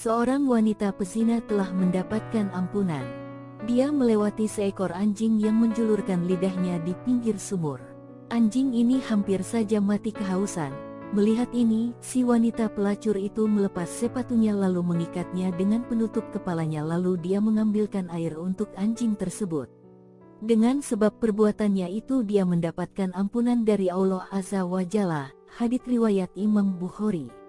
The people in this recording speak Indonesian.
Seorang wanita pezina telah mendapatkan ampunan. Dia melewati seekor anjing yang menjulurkan lidahnya di pinggir sumur. Anjing ini hampir saja mati kehausan. Melihat ini, si wanita pelacur itu melepas sepatunya lalu mengikatnya dengan penutup kepalanya lalu dia mengambilkan air untuk anjing tersebut. Dengan sebab perbuatannya itu dia mendapatkan ampunan dari Allah Azza wa Jalla, hadits riwayat Imam Bukhari.